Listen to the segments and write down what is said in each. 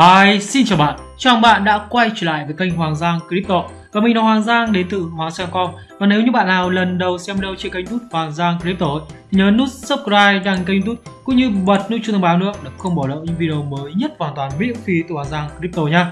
Hi, xin chào bạn. Chào mừng bạn đã quay trở lại với kênh Hoàng Giang Crypto. Và mình là Hoàng Giang đến từ Hoàng Giang.com. Và nếu như bạn nào lần đầu xem video trên kênh YouTube Hoàng Giang Crypto thì nhớ nút subscribe đăng kênh YouTube cũng như bật nút chuông thông báo nữa để không bỏ lỡ những video mới nhất hoàn toàn miễn phí từ Hoàng Giang Crypto nha.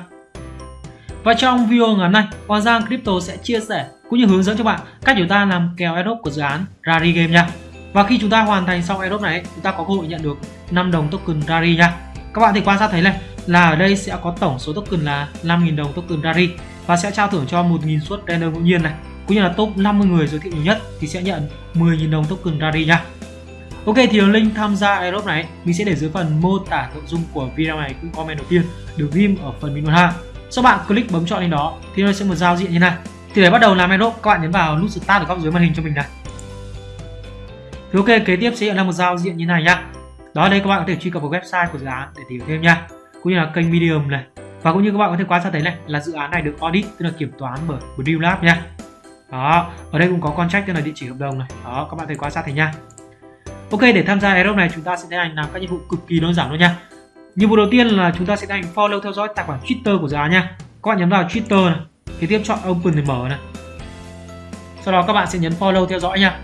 Và trong video ngắn này, Hoàng Giang Crypto sẽ chia sẻ cũng như hướng dẫn cho bạn cách chúng ta làm kèo airdrop của dự án Rari Game nha. Và khi chúng ta hoàn thành xong airdrop này, chúng ta có cơ hội nhận được 5 đồng token Rari nha. Các bạn thì quan sát thấy này, là ở đây sẽ có tổng số token là 5.000 đồng token Rari và sẽ trao thưởng cho 1.000 suất random ngẫu nhiên này. Cũng như là top 50 người giới thiệu nhiều nhất thì sẽ nhận 10.000 đồng token Rari nha. Ok, thì link tham gia airdrop này, mình sẽ để dưới phần mô tả nội dung của video này cũng comment đầu tiên, được ghim ở phần bình luận ha. Sau bạn click bấm chọn lên đó, thì nó sẽ một giao diện như này. Thì để bắt đầu làm airdrop các bạn nhấn vào nút start ở góc dưới màn hình cho mình này. Thì ok, kế tiếp sẽ hiện ra một giao diện như này nhá. Đó, đây các bạn có thể truy cập vào website của dự án để tìm thêm nha cũng như là kênh Medium này. Và cũng như các bạn có thể quan sát thấy này, là dự án này được audit, tức là kiểm toán bởi của Dream Lab nha. Đó, ở đây cũng có contract tức là địa chỉ hợp đồng này. Đó, các bạn thấy quan sát thấy nha. Ok, để tham gia Aerobe này, chúng ta sẽ tiến hành làm các nhiệm vụ cực kỳ đơn giản luôn nha. Nhiệm vụ đầu tiên là chúng ta sẽ tiến hành follow theo dõi tài khoản Twitter của dự án nha. Các bạn nhấn vào Twitter này, kế tiếp chọn open để mở này. Sau đó các bạn sẽ nhấn follow theo dõi nha.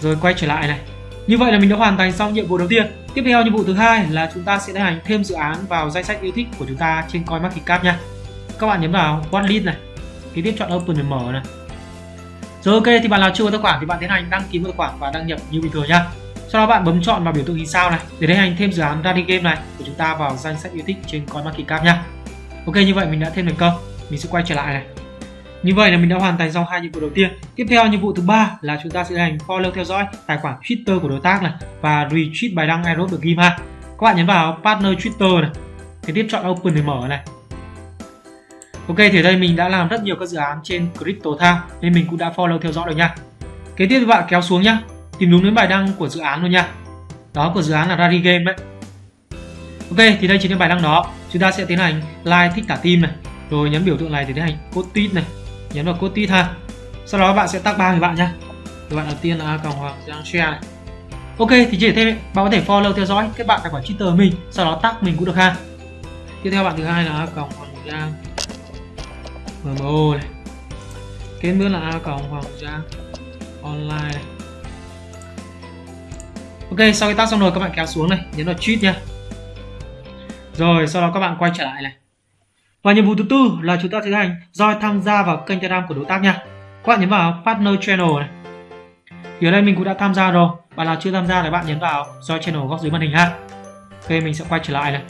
Rồi quay trở lại này. Như vậy là mình đã hoàn thành xong nhiệm vụ đầu tiên. Tiếp theo nhiệm vụ thứ hai là chúng ta sẽ tiến hành thêm dự án vào danh sách yêu thích của chúng ta trên CoinMarketCap nha. Các bạn nhấn vào Watchlist này, kế tiếp chọn Open để mở này. Rồi ok thì bạn nào chưa có tài khoản thì bạn tiến hành đăng ký một tài khoản và đăng nhập như bình thường nha. Sau đó bạn bấm chọn vào biểu tượng hình sao này để tiến hành thêm dự án Rally Game này của chúng ta vào danh sách yêu thích trên CoinMarketCap nha. Ok như vậy mình đã thêm thành công. Mình sẽ quay trở lại này. Như vậy là mình đã hoàn thành xong hai nhiệm vụ đầu tiên. Tiếp theo nhiệm vụ thứ ba là chúng ta sẽ hành follow, theo dõi tài khoản Twitter của đối tác này và retweet bài đăng airdrop được ghim ha. Các bạn nhấn vào partner Twitter này. Kế tiếp chọn open để mở này. Ok, thì ở đây mình đã làm rất nhiều các dự án trên Crypto tham nên mình cũng đã follow, theo dõi được nha. Kế tiếp các bạn kéo xuống nhá. Tìm đúng đến bài đăng của dự án luôn nha. Đó, của dự án là Rari Game đấy. Ok, thì đây chính là bài đăng đó. Chúng ta sẽ tiến hành like thích cả team này. Rồi nhấn biểu tượng này để tiến hành post tweet này nhấn vào code tít ha sau đó bạn sẽ tag ba người bạn nhé người bạn đầu tiên là cộng hoàng giang share này. Ok, thì chỉ thêm bạn có thể follow, theo dõi các bạn tài khoản twitter mình, sau đó tag mình cũng được ha. Tiếp theo bạn thứ hai là cộng hoàng giang mmo này. Kế nữa là cộng hoàng giang online này. Ok, sau khi tag xong rồi các bạn kéo xuống này, nhấn vào tweet nha rồi, sau đó các bạn quay trở lại này và nhiệm vụ thứ tư là chúng ta tiến hành join tham gia vào kênh Telegram của đối tác nha. Các bạn nhấn vào Partner Channel này. Thì ở đây mình cũng đã tham gia rồi. Bạn nào chưa tham gia thì bạn nhấn vào Join Channel góc dưới màn hình ha. Ok, mình sẽ quay trở lại này.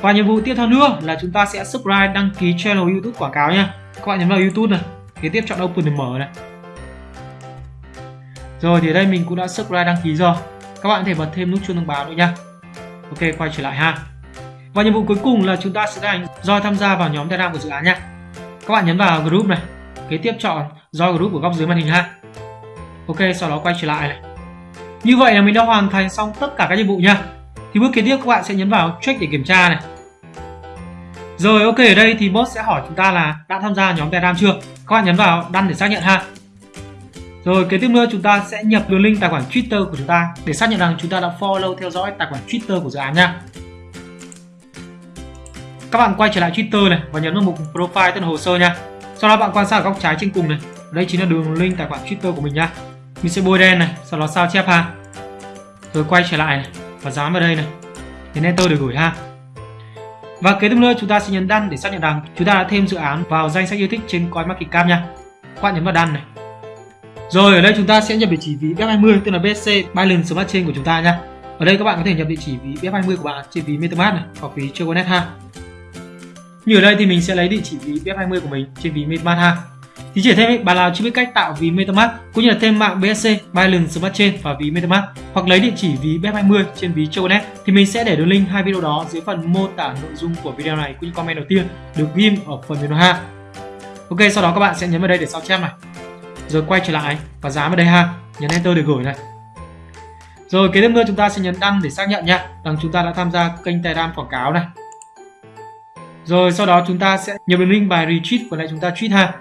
Và nhiệm vụ tiếp theo nữa là chúng ta sẽ subscribe đăng ký channel YouTube quảng cáo nha. Các bạn nhấn vào YouTube này. Kế tiếp chọn Open để mở này. Rồi thì ở đây mình cũng đã subscribe đăng ký rồi. Các bạn có thể bật thêm nút chuông thông báo nữa nha. Ok, quay trở lại ha. Và nhiệm vụ cuối cùng là chúng ta sẽ hành Join tham gia vào nhóm Telegram của dự án nha. Các bạn nhấn vào group này, kế tiếp chọn do group của góc dưới màn hình ha. Ok, sau đó quay trở lại này. Như vậy là mình đã hoàn thành xong tất cả các nhiệm vụ nha. Thì bước kế tiếp các bạn sẽ nhấn vào check để kiểm tra này. Rồi ok ở đây thì bot sẽ hỏi chúng ta là đã tham gia nhóm Telegram chưa? Các bạn nhấn vào đăng để xác nhận ha. Rồi kế tiếp nữa chúng ta sẽ nhập đường link tài khoản Twitter của chúng ta để xác nhận rằng chúng ta đã follow theo dõi tài khoản Twitter của dự án nha các bạn quay trở lại Twitter này và nhấn vào mục profile tên hồ sơ nha. Sau đó bạn quan sát ở góc trái trên cùng này. Đây chính là đường link tài khoản Twitter của mình nha. Mình sẽ bôi đen này, sau đó sao chép ha. Rồi quay trở lại này và dán vào đây này. Nhấn enter để gửi ha. Và kế tiếp nữa, chúng ta sẽ nhấn đăng để xác nhận rằng chúng ta đã thêm dự án vào danh sách yêu thích trên CoinMarketCap nha. Các bạn nhấn vào đăng này. Rồi, ở đây chúng ta sẽ nhập địa chỉ ví BF20 tức là BSC Binance Smart Chain của chúng ta nha. Ở đây các bạn có thể nhập địa chỉ ví BF20 của bạn trên ví MetaMask này, hoặc ví Choconet ha như ở đây thì mình sẽ lấy địa chỉ ví BF20 của mình trên ví MetaMask ha. Thì chỉ thêm bạn nào chưa biết cách tạo ví MetaMask cũng như là thêm mạng BSC, Binance Smart Chain và ví MetaMask hoặc lấy địa chỉ ví BF20 trên ví Choconet thì mình sẽ để đường link hai video đó dưới phần mô tả nội dung của video này cũng như comment đầu tiên được ghim ở phần video ha. Ok, sau đó các bạn sẽ nhấn vào đây để sao chép này. Rồi quay trở lại và dán vào đây ha, nhấn enter để gửi này. Rồi kế tiếp nữa chúng ta sẽ nhấn đăng để xác nhận nha, rằng chúng ta đã tham gia kênh Telegram quảng cáo này. Rồi sau đó chúng ta sẽ nhập đường link bài retweet của lại chúng ta tweet ha.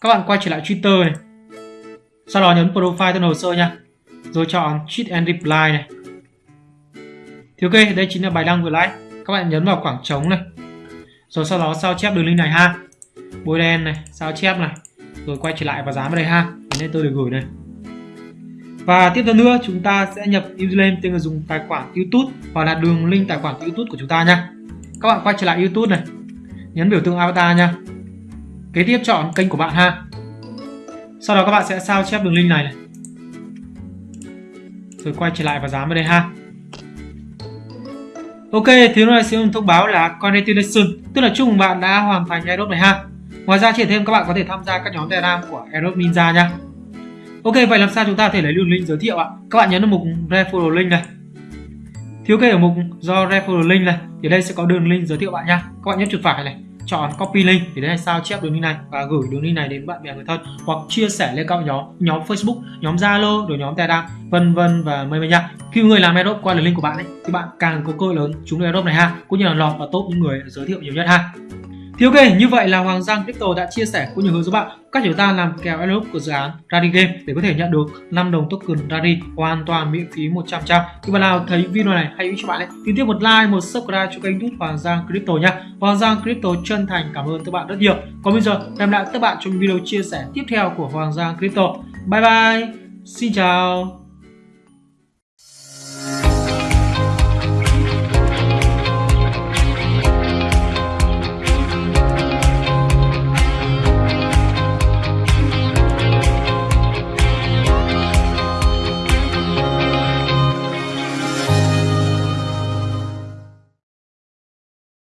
Các bạn quay trở lại Twitter này. Sau đó nhấn profile tên hồ sơ nha. Rồi chọn tweet and reply này. Thì ok, đây chính là bài đăng vừa like. Các các bạn nhấn vào khoảng trống này rồi sau đó sao chép đường link này ha bôi đen này sao chép này rồi quay trở lại và dán vào đây ha nên tôi được gửi này và tiếp theo nữa chúng ta sẽ nhập username tên người dùng tài khoản YouTube hoặc là đường link tài khoản YouTube của chúng ta nha các bạn quay trở lại YouTube này nhấn biểu tượng avatar nha kế tiếp chọn kênh của bạn ha sau đó các bạn sẽ sao chép đường link này, này. rồi quay trở lại và dán vào đây ha Ok, thì lúc này sẽ thông báo là congratulations, tức là chúc mừng bạn đã hoàn thành Aerobe này ha. Ngoài ra chỉ thêm các bạn có thể tham gia các nhóm Telegram của Aerobe Ninja nha. Ok, vậy làm sao chúng ta có thể lấy đường link giới thiệu ạ? Các bạn nhấn vào mục referral link này. Thiếu kê ở mục do referral link này, thì đây sẽ có đường link giới thiệu bạn nha. Các bạn nhấp chuột phải này, chọn copy link thì đây sao chép đường link này và gửi đường link này đến bạn bè người thân hoặc chia sẻ lên các nhóm nhóm Facebook, nhóm Zalo, rồi nhóm Telegram, vân vân và mây mây nha. Khi người làm airdrop qua đường link của bạn ấy thì bạn càng có cơ lớn trúng airdrop này ha, cũng như là lọt vào top những người giới thiệu nhiều nhất ha. Thì ok, như vậy là Hoàng Giang Crypto đã chia sẻ cũng như hướng dẫn bạn cách chúng ta làm kèo airdrop của dự án Rally Game để có thể nhận được 5 đồng token Rally hoàn toàn miễn phí 100%. Khi bạn nào thấy video này hay cho bạn ấy thì tiếp một like, một subscribe cho kênh YouTube Hoàng Giang Crypto nha. Hoàng Giang Crypto chân thành cảm ơn các bạn rất nhiều. Còn bây giờ hẹn lại các bạn trong video chia sẻ tiếp theo của Hoàng Giang Crypto. Bye bye. Xin chào.